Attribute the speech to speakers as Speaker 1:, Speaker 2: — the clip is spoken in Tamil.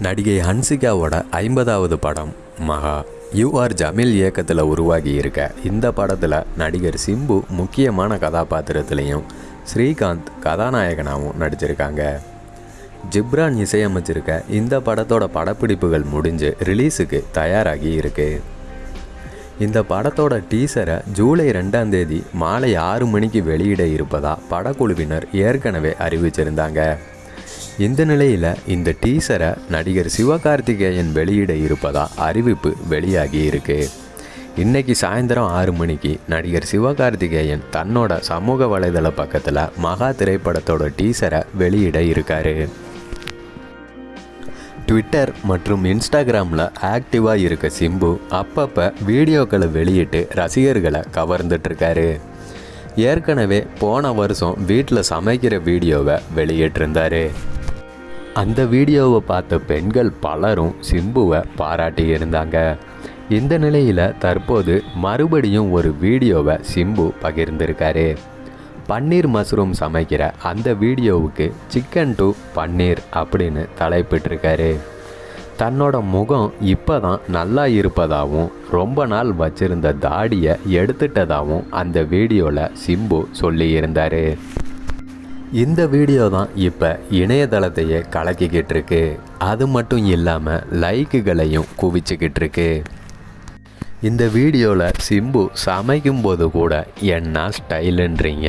Speaker 1: நடிகை ஹன்சிகாவோட ஐம்பதாவது படம் மகா. யூஆர் ஜமீல் இயக்கத்தில் உருவாகி இருக்க இந்த படத்தில் நடிகர் சிம்பு முக்கியமான கதாபாத்திரத்துலேயும் ஸ்ரீகாந்த் கதாநாயகனாகவும் நடிச்சிருக்காங்க. ஜிப்ரான் இசையமைச்சிருக்க இந்த படத்தோட படப்பிடிப்புகள் முடிஞ்சு ரிலீஸுக்கு தயாராகி இருக்கு. இந்த படத்தோட டீசரை ஜூலை ரெண்டாம் தேதி மாலை ஆறு மணிக்கு வெளியிட இருப்பதா படக்குழுவினர் ஏற்கனவே அறிவிச்சிருந்தாங்க. இந்த நிலையில் இந்த டீசரை நடிகர் சிவகார்த்திகேயன் வெளியிட இருப்பதா அறிவிப்பு வெளியாகி இருக்கு. இன்னைக்கு சாயந்தரம் ஆறு மணிக்கு நடிகர் சிவகார்த்திகேயன் தன்னோட சமூக வலைதள பக்கத்தில் மகா திரைப்படத்தோட டீசரை வெளியிட இருக்காரு. ட்விட்டர் மற்றும் இன்ஸ்டாகிராமில் ஆக்டிவாக இருக்க சிம்பு அப்பப்போ வீடியோக்களை வெளியிட்டு ரசிகர்களை கவர்ந்துட்டுருக்காரு ஏற்கனவே போன வருஷம் வீட்டில் சமைக்கிற வீடியோவை வெளியிட்டிருந்தாரு. அந்த வீடியோவை பார்த்த பெண்கள் பலரும் சிம்புவை பாராட்டி இருந்தாங்க. இந்த நிலையில் தற்போது மறுபடியும் ஒரு வீடியோவை சிம்பு பகிர்ந்திருக்காரு. பன்னீர் மஷ்ரூம் சமைக்கிற அந்த வீடியோவுக்கு சிக்கன் டு பன்னீர் அப்படின்னு தலைப்பிட்டிருக்காரு. தன்னோட முகம் இப்போ தான் நல்லா இருப்பதாகவும் ரொம்ப நாள் வச்சிருந்த தாடியை எடுத்துட்டதாகவும் அந்த வீடியோவில் சிம்பு சொல்லியிருந்தார். இந்த வீடியோ தான் இப்போ இணையதளத்தையே கலக்கிக்கிட்டு இருக்கு அது மட்டும் இல்லாமல் லைக்குகளையும் குவிச்சுக்கிட்டு இருக்கு இந்த வீடியோவில் சிம்பு சமைக்கும்போது கூட என்ன ஸ்டைலுன்றீங்க?